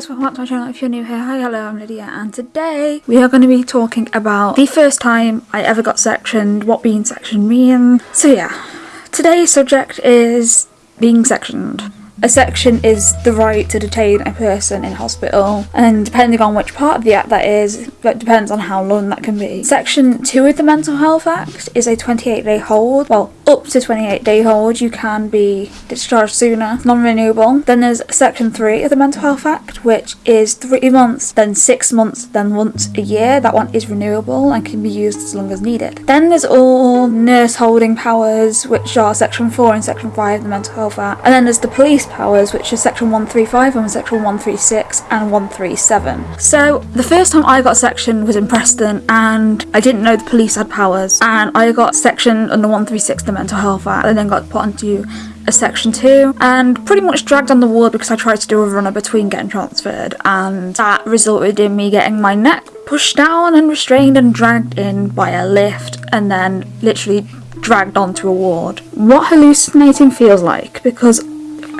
Guys welcome back to my channel if you're new here. Hi, hello, I'm Lydia and today we are going to be talking about the first time I ever got sectioned, what being sectioned means. So yeah, today's subject is being sectioned. A section is the right to detain a person in hospital, and depending on which part of the Act that is, that depends on how long that can be. Section 2 of the Mental Health Act is a 28 day hold. Well, up to 28 day hold, you can be discharged sooner, non renewable. Then there's Section 3 of the Mental Health Act, which is 3 months, then 6 months, then once a year. That one is renewable and can be used as long as needed. Then there's all nurse holding powers, which are Section 4 and Section 5 of the Mental Health Act. And then there's the police powers, which is section 135 and section 136 and 137. So the first time I got section was in Preston and I didn't know the police had powers and I got section under 136 the mental health act and then got put onto a section 2 and pretty much dragged on the ward because I tried to do a runner between getting transferred and that resulted in me getting my neck pushed down and restrained and dragged in by a lift and then literally dragged onto a ward. What hallucinating feels like because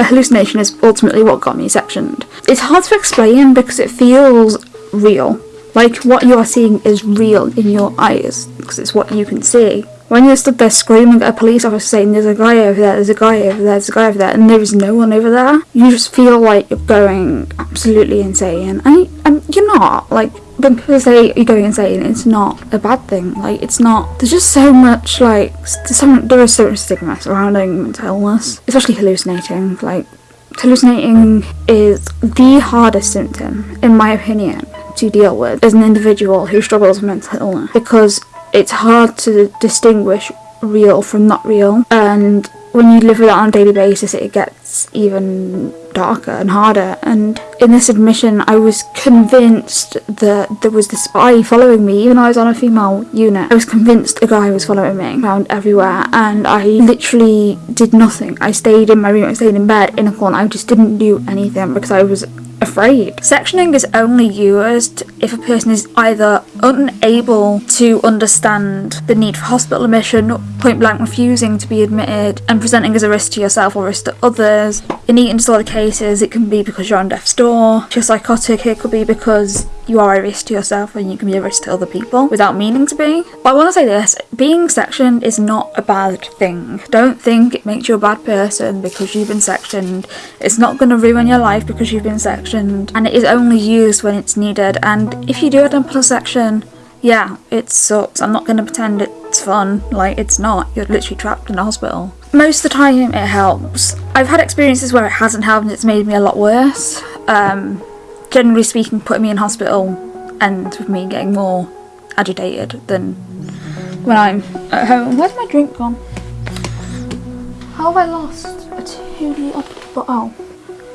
a hallucination is ultimately what got me sectioned. It's hard to explain because it feels real. Like what you are seeing is real in your eyes because it's what you can see. When you're stood there screaming at a police officer saying there's a guy over there, there's a guy over there, there's a guy over there, and there is no one over there, you just feel like you're going absolutely insane. And, and you're not. Like, when people say you're going insane, it's not a bad thing. Like, it's not. There's just so much, like, so, there is so much stigma surrounding mental illness, especially hallucinating. Like, hallucinating is the hardest symptom, in my opinion, to deal with as an individual who struggles with mental illness because it's hard to distinguish real from not real and when you live with it on a daily basis it gets even darker and harder. And in this admission I was convinced that there was this spy following me. Even though I was on a female unit I was convinced a guy was following me around everywhere. And I literally did nothing. I stayed in my room. I stayed in bed in a corner. I just didn't do anything because I was afraid. Sectioning is only used if a person is either unable to understand the need for hospital admission, point blank refusing to be admitted, and presenting as a risk to yourself or risk to others. In eating disorder cases, it can be because you're on death's door. If you're psychotic, it could be because you are a risk to yourself and you can be a risk to other people without meaning to be. But I want to say this being sectioned is not a bad thing. Don't think it makes you a bad person because you've been sectioned. It's not going to ruin your life because you've been sectioned, and it is only used when it's needed. And if you do on a section, yeah, it sucks. I'm not going to pretend it's fun. Like, it's not. You're literally trapped in a hospital. Most of the time, it helps. I've had experiences where it hasn't helped and it's made me a lot worse. Um, generally speaking, putting me in hospital ends with me getting more agitated than when I'm at home. Where's my drink gone? How have I lost a two litre bottle?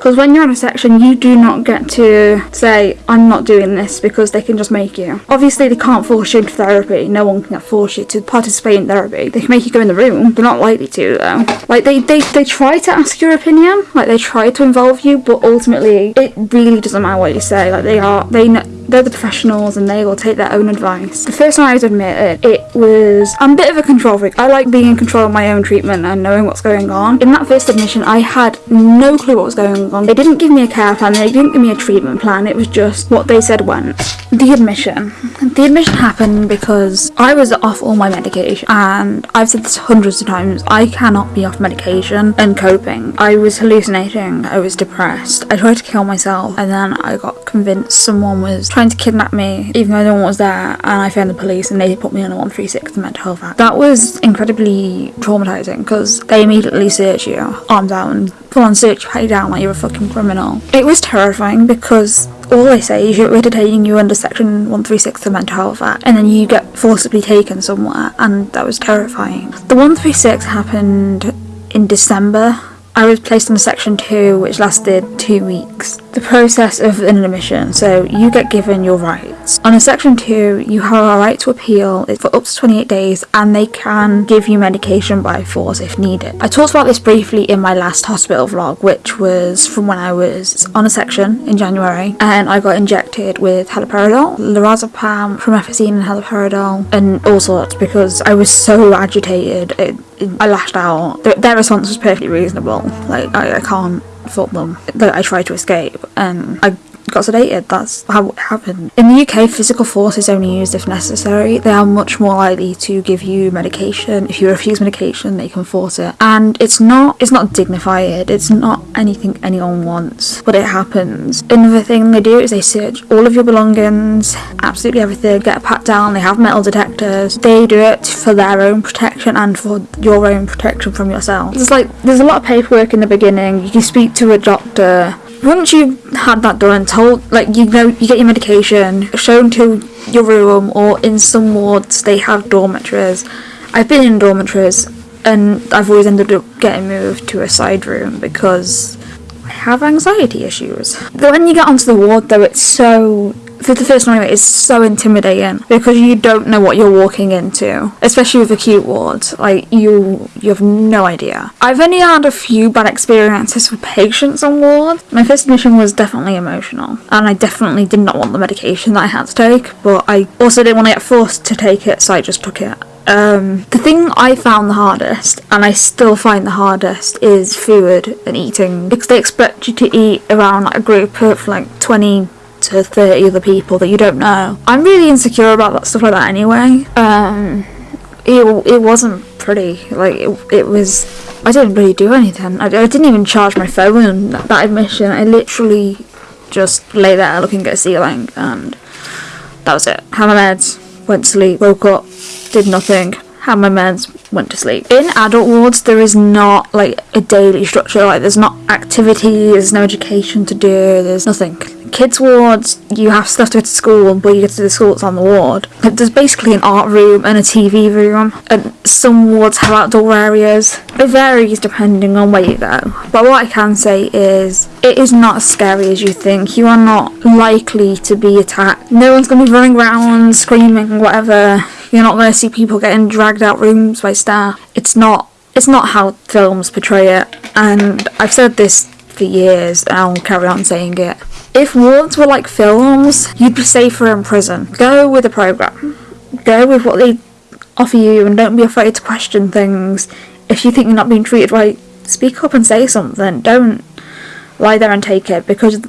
Because when you're in a section, you do not get to say, I'm not doing this because they can just make you. Obviously, they can't force you into therapy. No one can force you to participate in therapy. They can make you go in the room. They're not likely to, though. Like, they, they, they try to ask your opinion. Like, they try to involve you, but ultimately, it really doesn't matter what you say. Like, they are, they know they're the professionals and they will take their own advice. The first time I was admitted, it was, I'm a bit of a control freak. I like being in control of my own treatment and knowing what's going on. In that first admission, I had no clue what was going on. They didn't give me a care plan, they didn't give me a treatment plan, it was just what they said went. The admission. The admission happened because I was off all my medication and I've said this hundreds of times, I cannot be off medication and coping. I was hallucinating, I was depressed, I tried to kill myself and then I got convinced someone was trying to kidnap me even though no one was there and I found the police and they put me on a 136 the mental health act. That was incredibly traumatizing because they immediately search you, arms and full on search you down like you're a fucking criminal. It was terrifying because all they say is we're detaining you under section 136 of the mental health act and then you get forcibly taken somewhere and that was terrifying. The 136 happened in December I was placed on a section 2 which lasted two weeks. The process of an admission, so you get given your rights. On a section 2 you have a right to appeal it's for up to 28 days and they can give you medication by force if needed. I talked about this briefly in my last hospital vlog which was from when I was on a section in January and I got injected with haloperidol, lorazepam, promethazine and haloperidol and all sorts because I was so agitated. It, I lashed out. Their, their response was perfectly reasonable. Like I, I can't fault them. I tried to escape and I got sedated. That's how it happened. In the UK, physical force is only used if necessary. They are much more likely to give you medication. If you refuse medication, they can force it. And it's not it's not dignified. It's not anything anyone wants, but it happens. Another thing they do is they search all of your belongings, absolutely everything, get a pat down. They have metal detectors. They do it for their own protection and for your own protection from yourself. It's like there's a lot of paperwork in the beginning. You can speak to a doctor once you've had that done, told like you know you get your medication shown to your room, or in some wards they have dormitories. I've been in dormitories, and I've always ended up getting moved to a side room because I have anxiety issues. But when you get onto the ward, though, it's so for the first time it's so intimidating because you don't know what you're walking into especially with acute wards. Like you you have no idea. I've only had a few bad experiences with patients on ward my first admission was definitely emotional and i definitely did not want the medication that i had to take but i also didn't want to get forced to take it so i just took it. Um, the thing I found the hardest, and I still find the hardest, is food and eating. Because they expect you to eat around like a group of like 20 to 30 other people that you don't know. I'm really insecure about that stuff like that anyway. Um, it, it wasn't pretty. Like, it, it was. I didn't really do anything. I, I didn't even charge my phone that, that admission. I literally just lay there looking at the ceiling and that was it. Had my meds, went to sleep, woke up, did nothing, had my meds, went to sleep. In adult wards, there is not like a daily structure. Like, there's not activities, there's no education to do, there's nothing kids wards you have stuff to go to school but you get to the school that's on the ward. There's basically an art room and a tv room and some wards have outdoor areas. It varies depending on where you go but what i can say is it is not as scary as you think. You are not likely to be attacked. No one's going to be running around screaming whatever. You're not going to see people getting dragged out rooms by staff. It's not it's not how films portray it and i've said this for years and I'll carry on saying it. If wards were like films, you'd be safer in prison. Go with the program. Go with what they offer you and don't be afraid to question things. If you think you're not being treated right, speak up and say something. Don't lie there and take it because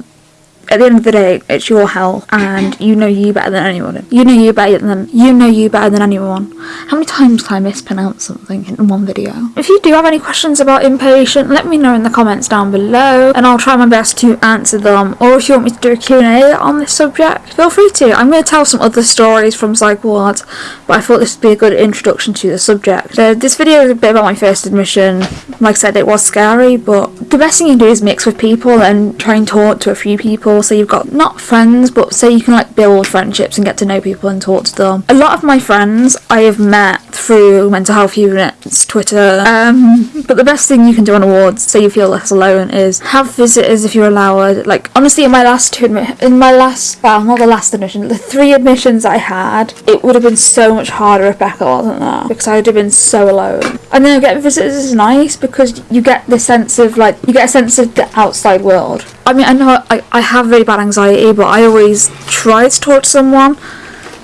at the end of the day, it's your health, and you know you better than anyone. You know you better than you know you better than anyone. How many times can I mispronounce something in one video? If you do have any questions about inpatient, let me know in the comments down below, and I'll try my best to answer them. Or if you want me to do a Q&A on this subject, feel free to. I'm going to tell some other stories from psych ward, but I thought this would be a good introduction to the subject. Uh, this video is a bit about my first admission. Like I said, it was scary, but the best thing you can do is mix with people and try and talk to a few people so you've got not friends but say you can like build friendships and get to know people and talk to them. A lot of my friends i have met through mental health units twitter um, but the best thing you can do on awards so you feel less alone is have visitors if you're allowed like honestly in my last two in my last well not the last admission the three admissions i had it would have been so much harder if becca wasn't there because i would have been so alone and then getting visitors is nice because you get the sense of like you get a sense of the outside world I mean, I know I, I have really bad anxiety, but I always try to talk to someone.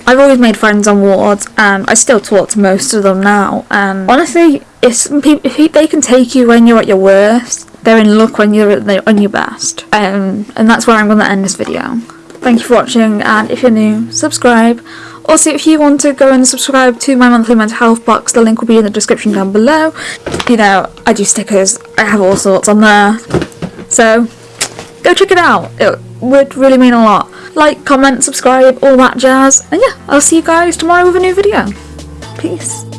I've always made friends on wards, and I still talk to most of them now. And honestly, if, people, if they can take you when you're at your worst, they're in luck when you're on your best. Um, and that's where I'm going to end this video. Thank you for watching, and if you're new, subscribe. Also, if you want to go and subscribe to my monthly mental health box, the link will be in the description down below. You know, I do stickers, I have all sorts on there. So, go check it out. It would really mean a lot. Like, comment, subscribe, all that jazz. And yeah, I'll see you guys tomorrow with a new video. Peace.